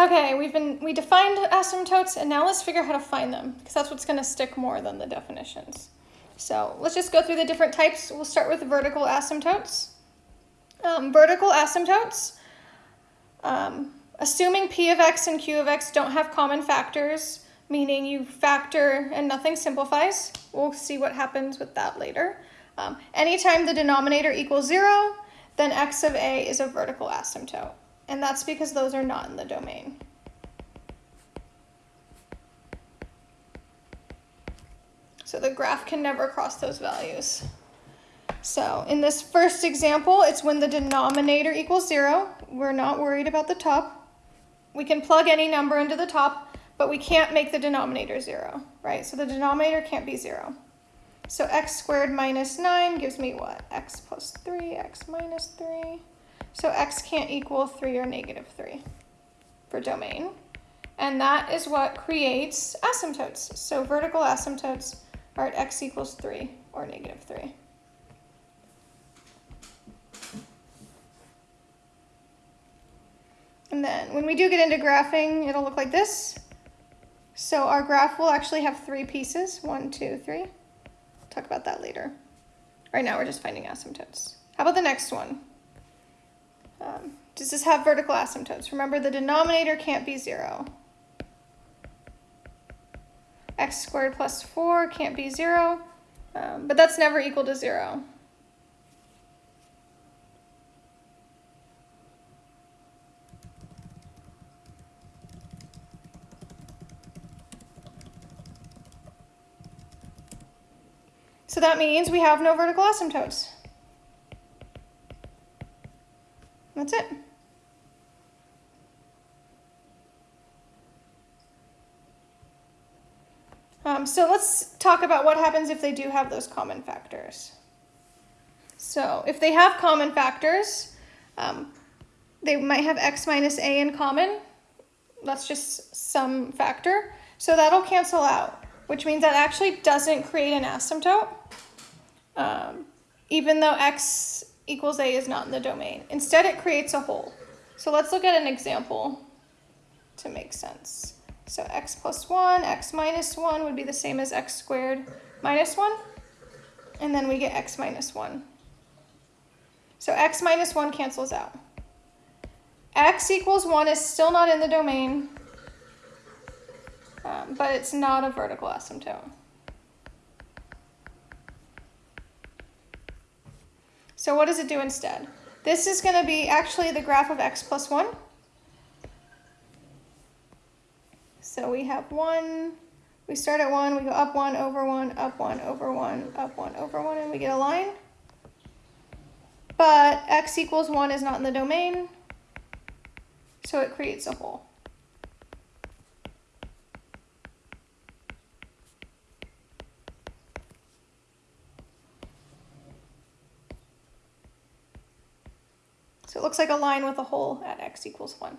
Okay, we've been we defined asymptotes and now let's figure out how to find them because that's what's going to stick more than the definitions. So let's just go through the different types. We'll start with vertical asymptotes. Um, vertical asymptotes, um, assuming p of x and q of x don't have common factors, meaning you factor and nothing simplifies. We'll see what happens with that later. Um, anytime the denominator equals zero, then x of a is a vertical asymptote. And that's because those are not in the domain. So the graph can never cross those values. So in this first example, it's when the denominator equals zero. We're not worried about the top. We can plug any number into the top, but we can't make the denominator zero, right? So the denominator can't be zero. So x squared minus 9 gives me what? x plus 3, x minus 3. So x can't equal 3 or negative 3 for domain. And that is what creates asymptotes. So vertical asymptotes are at x equals 3 or negative 3. And then when we do get into graphing, it'll look like this. So our graph will actually have three pieces, one, two, three. Talk about that later. Right now we're just finding asymptotes. How about the next one? Um, does this have vertical asymptotes? Remember the denominator can't be zero. x squared plus 4 can't be 0, um, but that's never equal to 0. So that means we have no vertical asymptotes. That's it. Um, so let's talk about what happens if they do have those common factors. So if they have common factors, um, they might have x minus a in common. That's just some factor. So that'll cancel out, which means that actually doesn't create an asymptote, um, even though x equals a is not in the domain. Instead, it creates a hole. So let's look at an example to make sense. So x plus 1, x minus 1 would be the same as x squared minus 1. And then we get x minus 1. So x minus 1 cancels out. x equals 1 is still not in the domain, um, but it's not a vertical asymptote. So what does it do instead? This is going to be actually the graph of x plus 1. So we have 1, we start at 1, we go up 1, over 1, up 1, over 1, up 1, over 1, and we get a line. But x equals 1 is not in the domain, so it creates a hole. So it looks like a line with a hole at x equals 1.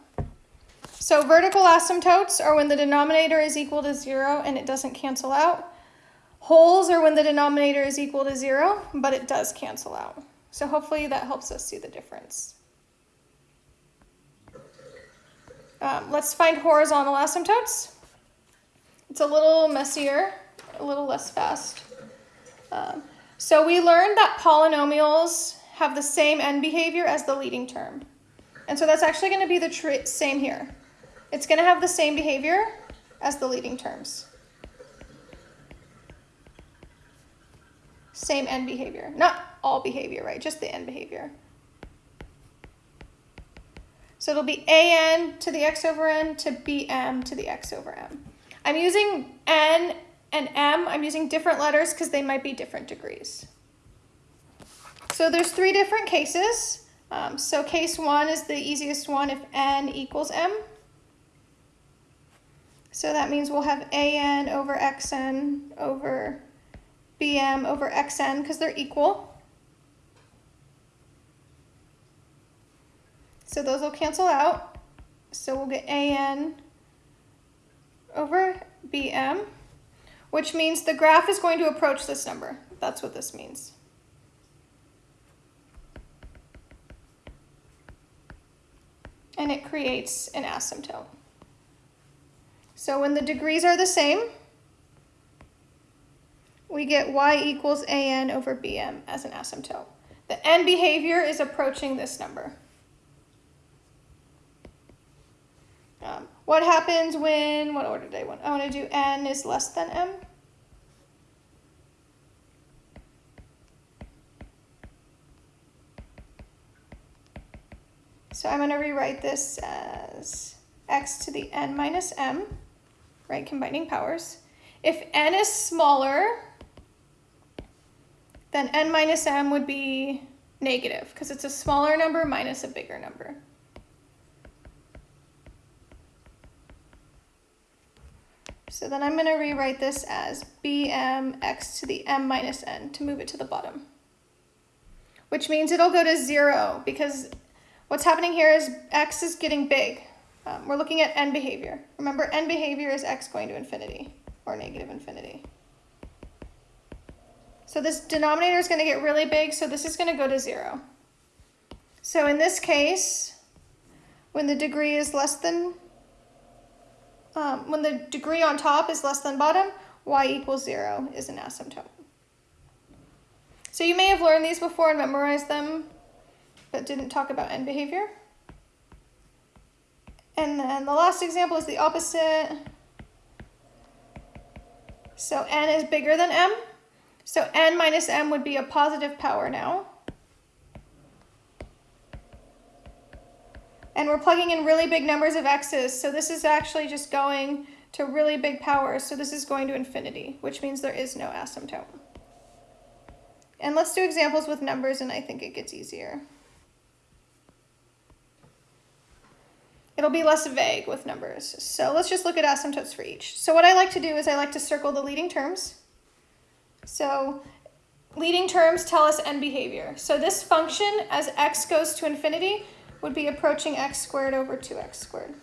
So vertical asymptotes are when the denominator is equal to zero and it doesn't cancel out. Holes are when the denominator is equal to zero, but it does cancel out. So hopefully that helps us see the difference. Um, let's find horizontal asymptotes. It's a little messier, a little less fast. Um, so we learned that polynomials have the same end behavior as the leading term. And so that's actually going to be the same here. It's going to have the same behavior as the leading terms. Same end behavior. Not all behavior, right? Just the end behavior. So it'll be an to the x over n to bm to the x over m. I'm using n and m. I'm using different letters because they might be different degrees. So there's three different cases. Um, so case one is the easiest one if n equals m. So that means we'll have an over xn over bm over xn because they're equal. So those will cancel out. So we'll get an over bm, which means the graph is going to approach this number. That's what this means. And it creates an asymptote. So when the degrees are the same, we get y equals an over bm as an asymptote. The end behavior is approaching this number. Um, what happens when, what order did I want? I want to do n is less than m. So I'm going to rewrite this as x to the n minus m, right, combining powers. If n is smaller, then n minus m would be negative because it's a smaller number minus a bigger number. So then I'm going to rewrite this as bm x to the m minus n to move it to the bottom. Which means it'll go to 0 because what's happening here is x is getting big. Um, we're looking at end behavior. Remember, end behavior is x going to infinity or negative infinity. So this denominator is going to get really big, so this is going to go to 0. So in this case, when the degree is less than um, when the degree on top is less than bottom, y equals 0 is an asymptote. So you may have learned these before and memorized them, but didn't talk about end behavior. And then the last example is the opposite. So n is bigger than m. So n minus m would be a positive power now. And we're plugging in really big numbers of x's, so this is actually just going to really big powers, so this is going to infinity, which means there is no asymptote. And let's do examples with numbers, and I think it gets easier. It'll be less vague with numbers. So let's just look at asymptotes for each. So what I like to do is I like to circle the leading terms. So leading terms tell us end behavior. So this function, as x goes to infinity, would be approaching x squared over 2x squared.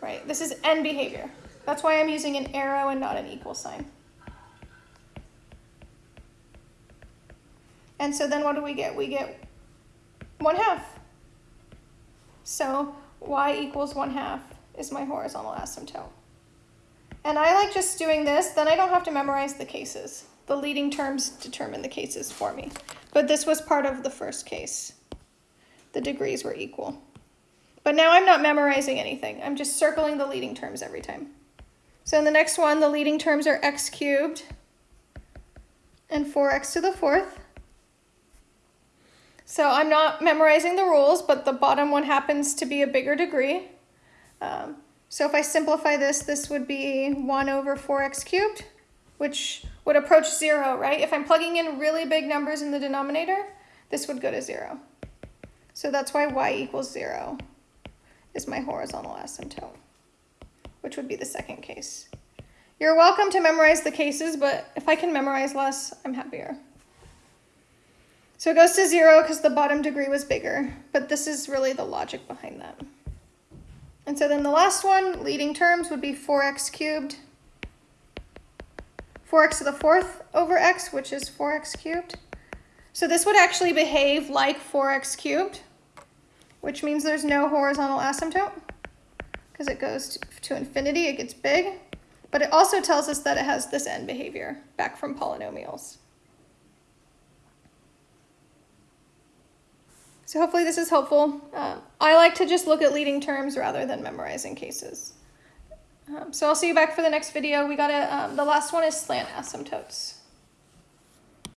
Right, this is end behavior. That's why I'm using an arrow and not an equal sign. And so then what do we get? We get 1 half. So y equals 1 half is my horizontal asymptote. And I like just doing this, then I don't have to memorize the cases. The leading terms determine the cases for me. But this was part of the first case the degrees were equal. But now I'm not memorizing anything. I'm just circling the leading terms every time. So in the next one, the leading terms are x cubed and 4x to the fourth. So I'm not memorizing the rules, but the bottom one happens to be a bigger degree. Um, so if I simplify this, this would be 1 over 4x cubed, which would approach 0, right? If I'm plugging in really big numbers in the denominator, this would go to 0. So that's why y equals 0 is my horizontal asymptote, which would be the second case. You're welcome to memorize the cases, but if I can memorize less, I'm happier. So it goes to 0 because the bottom degree was bigger, but this is really the logic behind that. And so then the last one, leading terms, would be 4x cubed. 4x to the fourth over x, which is 4x cubed. So this would actually behave like 4x cubed which means there's no horizontal asymptote because it goes to infinity, it gets big. But it also tells us that it has this end behavior back from polynomials. So hopefully this is helpful. Um, I like to just look at leading terms rather than memorizing cases. Um, so I'll see you back for the next video. We got a, um, the last one is slant asymptotes.